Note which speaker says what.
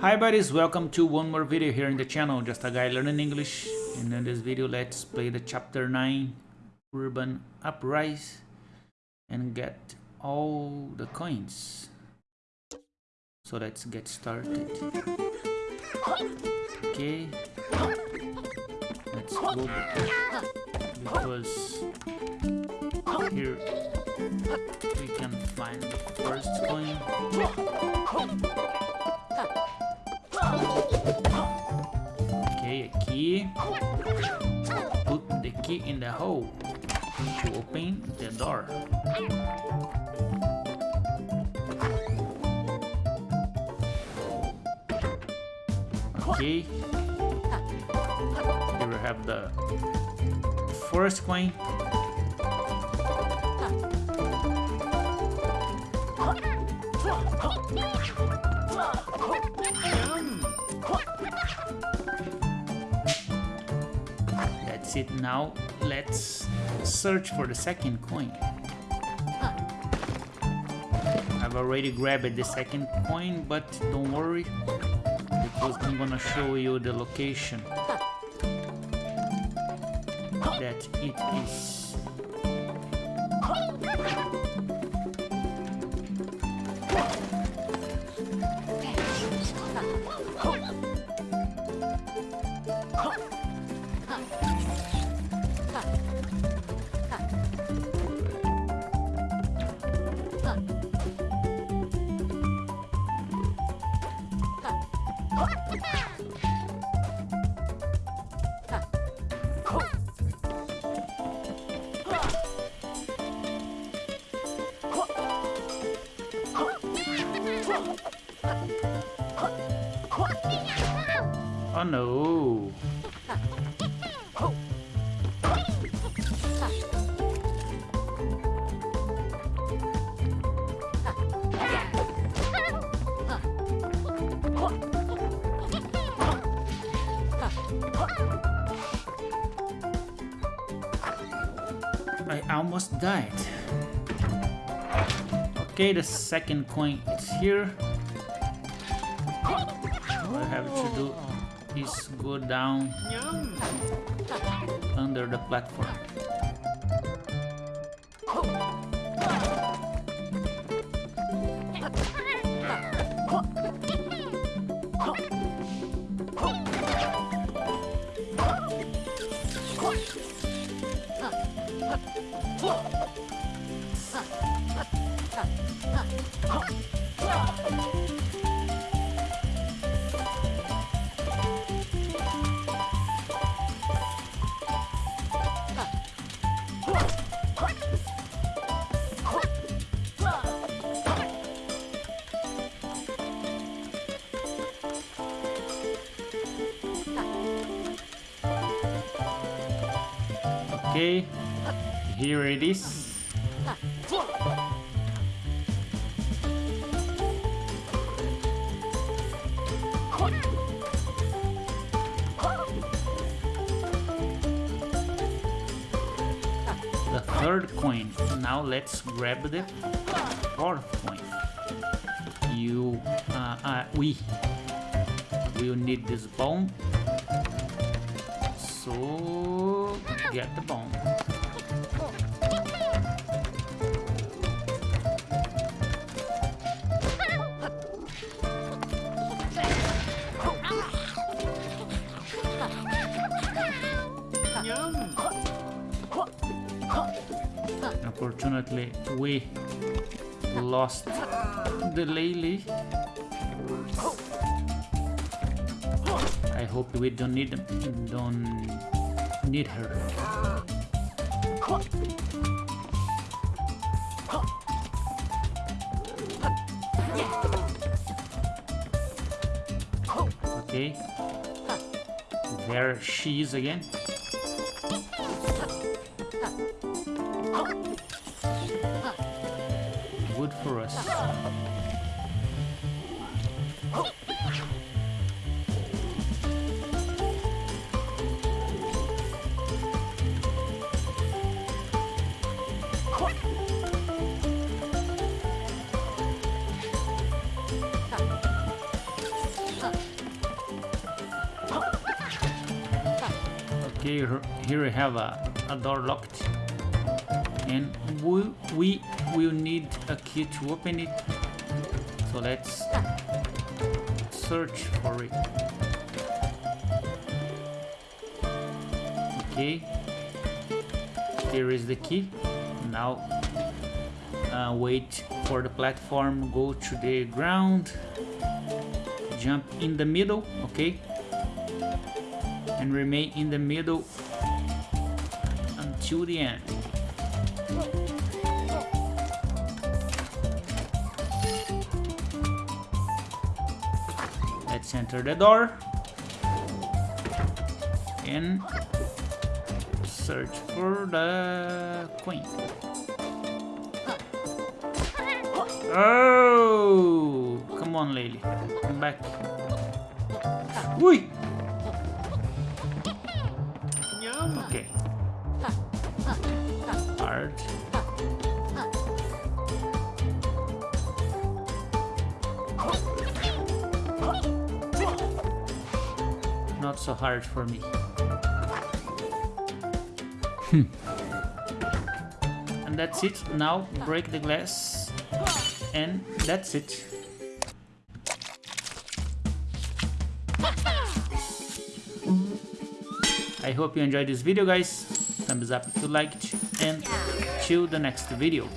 Speaker 1: Hi buddies, welcome to one more video here in the channel, just a guy learning English and in this video let's play the chapter 9 Urban Uprise and get all the coins. So let's get started. Okay, let's go because here we can find the first coin. Okay, a key. Put the key in the hole to open the door. Okay. Here we have the first coin. That's it now. Let's search for the second coin. I've already grabbed the second coin, but don't worry because I'm gonna show you the location that it is. Oh no! I almost died. Okay, the second coin is here. All I have to do is go down under the platform. Okay, here it is. The third coin. Now let's grab the fourth coin. You, uh, uh, we will need this bone. So get the bone. Unfortunately, we lost the Lily. I hope we don't need don't need her. Okay. There she is again. Okay, here- here we have a, a door locked. And we, we will need a key to open it. So let's search for it. Okay. Here is the key. Now uh, wait for the platform, go to the ground, jump in the middle, okay? And remain in the middle until the end. Enter the door and search for the queen. Oh, come on, lady, come back. Ui. Okay. Hard. Not so hard for me. Hmm. and that's it. Now break the glass. And that's it. I hope you enjoyed this video guys. Thumbs up if you liked and till the next video.